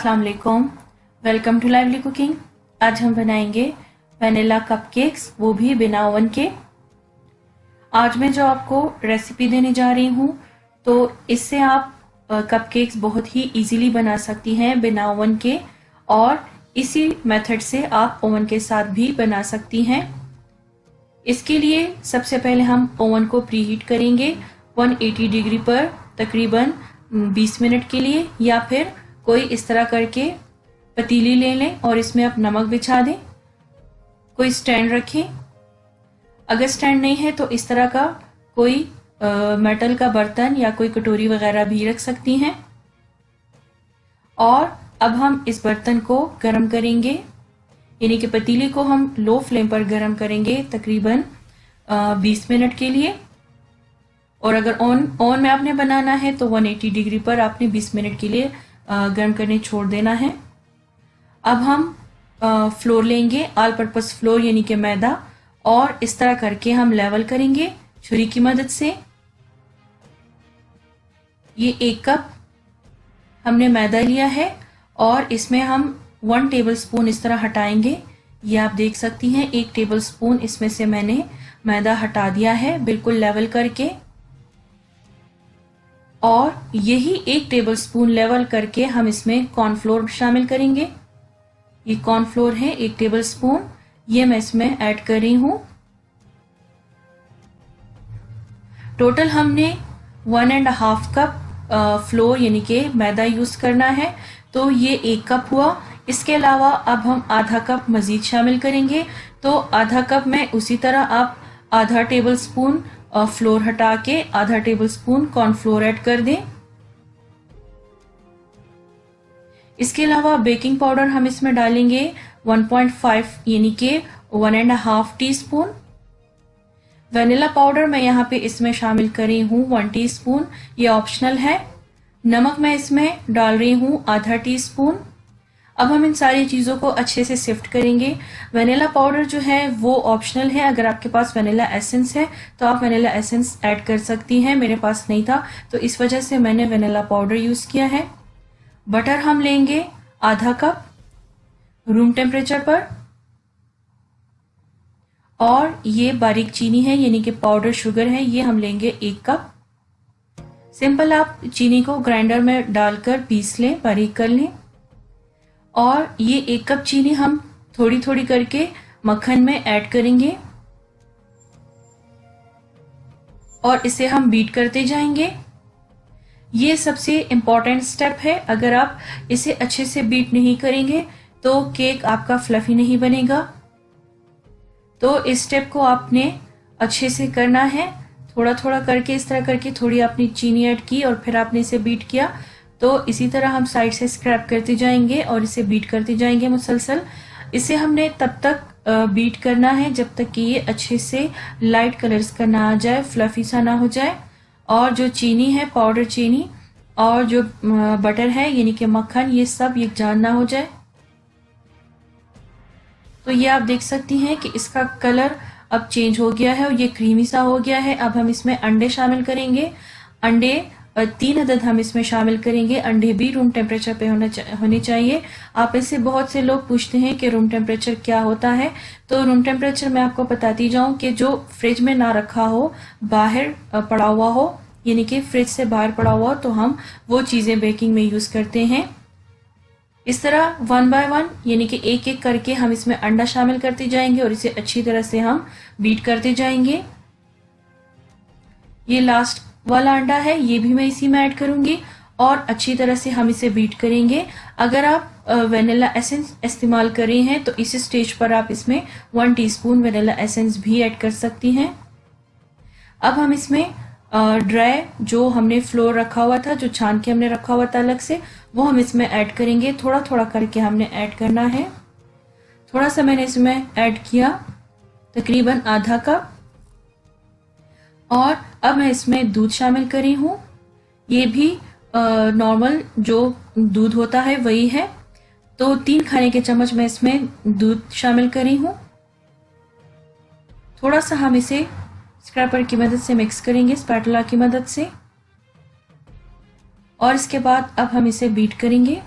अस्सलाम वालेकुम welcome to lively cooking आज हम बनाएँगे वनीला कपकेक्स वो भी बिना ओवन के। आज मैं जो आपको रेसिपी देने जा रही हूँ तो इससे आप कपकेक्स बहुत ही इजीली बना सकती हैं बिना ओवन के, और इसी मेथड से आप ओवन के साथ भी बना सकती हैं। इसके लिए सबसे पहले हम ओवन को प्रीहीट करेंगे 180 डिग्री पर, तकरीबन 20 मिनट के लिए, या फिर कोई इस तरह करके पतीली ले लें और इसमें आप नमक बिछा दें। कोई स्टैंड रखें। अगर स्टैंड नहीं है तो इस तरह का कोई आ, मेटल का बर्तन या कोई कटोरी वगैरह भी रख सकती हैं। और अब हम इस बर्तन को गर्म करेंगे। यानी कि पतीले को हम लो फ्लेम पर गर्म करेंगे तकरीबन 20 मिनट के लिए। और अगर ऑन ऑन में आपने बनाना है तो 180 डिग्री पर आपने 20 मिनट के लिए गर्म करने छोड़ देना है। अब हम फ्लोर लेंगे ऑल पर्पस फ्लोर यानी कि मैदा, और इस तरह करके हम लेवल करेंगे, छुरी की मदद से। ये एक कप हमने मैदा लिया है, और इसमें हम वन टेबल स्पून इस तरह हटाएँगे। ये आप देख सकती हैं, एक टेबल स्पून इसमें से मैंने मैदा हटा दिया है, बिल्कुल लेवल करके। और यही एक टेबल स्पून लेवल करके हम इसमें कॉर्नफ्लोर शामिल करेंगे। ये कॉर्नफ्लोर है, एक टेबल स्पून ये मैं इसमें ऐड कर रही हूँ। टोटल हमने one and half cup flour यानी कि मैदा यूज़ करना है। तो ये एक कप हुआ। इसके अलावा अब हम आधा कप मजीद शामिल करेंगे। तो आधा कप में उसी तरह आप आधा टेबल स्पून फ्लोर हटा के आधा टेबल स्पून कॉर्नफ्लोर ऐड कर दें। इसके अलावा बेकिंग पाउडर हम इसमें डालेंगे 1.5 यानी कि one and half teaspoon vanilla powder मैं यहाँ पे इसमें शामिल कर रही हूँ वन टी स्पून ये ऑप्शनल है। नमक मैं इसमें डाल रही हूँ आधा टी स्पून अब हम इन सारी चीज़ों को अच्छे से सिफ्ट करेंगे। वनीला पाउडर जो है, वो ऑप्शनल है। अगर आपके पास वनीला एसेंस है तो आप वनीला एसेंस ऐड कर सकती हैं। मेरे पास नहीं था तो इस वजह से मैंने वनीला पाउडर यूज़ किया है। बटर हम लेंगे आधा कप रूम टेम्परेचर पर। और ये बारीक चीनी है, यानी कि पाउडर शुगर है, ये हम लेंगे एक कप सिंपल आप चीनी को ग्राइंडर में डालकर पीस लें, बारीक कर लें। और ये एक कप चीनी हम थोड़ी थोड़ी करके मक्खन में ऐड करेंगे। और इसे हम बीट करते जाएँगे। ये सबसे इंपॉर्टेंट स्टेप है। अगर आप इसे अच्छे से बीट नहीं करेंगे तो केक आपका फ्लफी नहीं बनेगा। तो इस स्टेप को आपने अच्छे से करना है। थोड़ा थोड़ा करके, इस तरह करके थोड़ी आपने चीनी ऐड की और फिर आपने इसे बीट किया। तो इसी तरह हम साइड से स्क्रैप करते जाएँगे और इसे बीट करते जाएँगे मुसलसल। इसे हमने तब तक बीट करना है जब तक कि ये अच्छे से लाइट कलर्स का ना आ जाए फ्लफी सा ना हो जाए। और जो चीनी है पाउडर चीनी और जो बटर है, यानी कि मक्खन, ये सब जान ना हो जाए। तो ये आप देख सकती हैं कि इसका कलर अब चेंज हो गया है और ये क्रीमी सा हो गया है। अब हम इसमें अंडे शामिल करेंगे। अंडे तीन अदद हम इसमें शामिल करेंगे। अंडे भी रूम टेम्परेचर पे होना चा, होने चाहिए। आप ऐसे बहुत से लोग पूछते हैं कि रूम टेम्परेचर क्या होता है। तो रूम टेम्परेचर मैं आपको बताती जाऊँ कि जो फ्रिज में ना रखा हो बाहर पड़ा हुआ हो यानी कि फ्रिज से बाहर पड़ा हुआ हो तो हम वो चीज़ें बेकिंग में यूज़ करते हैं। इस तरह वन बाय वन यानी कि एक एक करके हम इसमें अंडा शामिल करते जाएँगे और इसे अच्छी तरह से हम बीट करते जाएँगे। ये लास्ट वाला अंडा है, ये भी मैं इसी में ऐड करूँगी और अच्छी तरह से हम इसे बीट करेंगे। अगर आप वेनिला एसेंस इस्तेमाल कर रहे हैं तो इस स्टेज पर आप इसमें वन टीस्पून वेनिला एसेंस भी ऐड कर सकती हैं। अब हम इसमें ड्राई जो हमने फ्लोर रखा हुआ था, जो छान के हमने रखा हुआ था अलग से, वो हम इसमें ऐड करेंगे। थोड़ा थोड़ा करके हमने ऐड करना है। थोड़ा सा मैंने इसमें ऐड किया, तकरीबन आधा कप। और अब मैं इसमें दूध शामिल करी हूँ। ये भी नॉर्मल जो दूध होता है वही है। तो तीन खाने के चम्मच मैं इसमें दूध शामिल करी हूँ। थोड़ा सा हम इसे स्क्रैपर की मदद से मिक्स करेंगे स्पैटुला की मदद से। और इसके बाद अब हम इसे बीट करेंगे।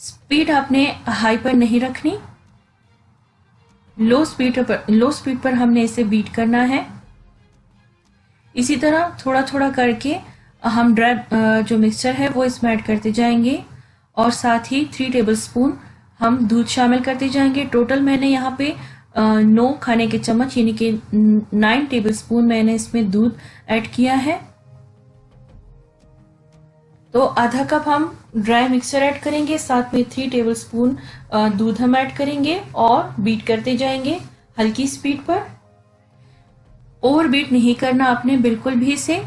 स्पीड आपने हाई पर नहीं रखनी। लो स्पीड पर लो स्पीड पर हमने इसे बीट करना है। इसी तरह थोड़ा थोड़ा करके हम ड्राई जो मिक्सचर है, वो इसमें ऐड करते जाएँगे और साथ ही थ्री टेबल स्पून हम दूध शामिल करते जाएँगे। टोटल मैंने यहाँ पे नौ खाने के चम्मच, यानी कि नाइन टेबल स्पून मैंने इसमें दूध ऐड किया है। तो आधा कप हम ड्राई मिक्सर ऐड करेंगे, साथ में थ्री टेबल स्पून दूध हम ऐड करेंगे और बीट करते जाएँगे हल्की स्पीड पर। ओवर बीट नहीं करना आपने बिल्कुल भी इसे